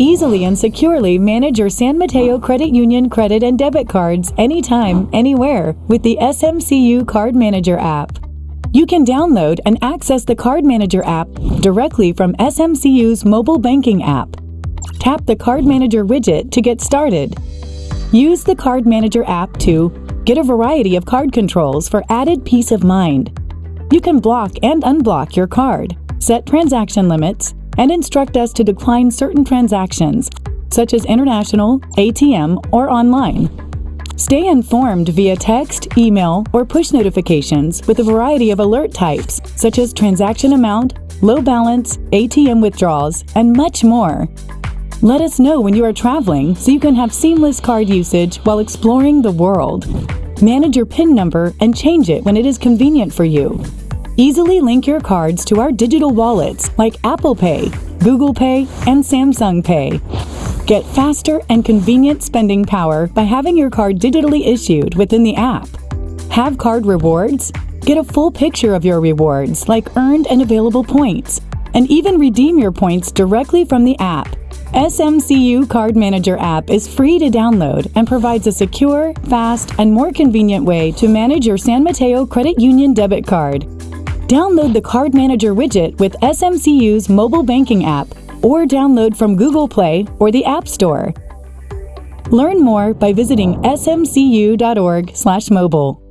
Easily and securely manage your San Mateo Credit Union credit and debit cards anytime, anywhere with the SMCU Card Manager app. You can download and access the Card Manager app directly from SMCU's mobile banking app. Tap the Card Manager widget to get started. Use the Card Manager app to get a variety of card controls for added peace of mind. You can block and unblock your card, set transaction limits, and instruct us to decline certain transactions, such as international, ATM, or online. Stay informed via text, email, or push notifications with a variety of alert types, such as transaction amount, low balance, ATM withdrawals, and much more. Let us know when you are traveling so you can have seamless card usage while exploring the world. Manage your PIN number and change it when it is convenient for you. Easily link your cards to our digital wallets like Apple Pay, Google Pay, and Samsung Pay. Get faster and convenient spending power by having your card digitally issued within the app. Have card rewards? Get a full picture of your rewards, like earned and available points, and even redeem your points directly from the app. SMCU Card Manager app is free to download and provides a secure, fast, and more convenient way to manage your San Mateo Credit Union debit card. Download the Card Manager widget with SMCU's mobile banking app or download from Google Play or the App Store. Learn more by visiting smcu.org/mobile.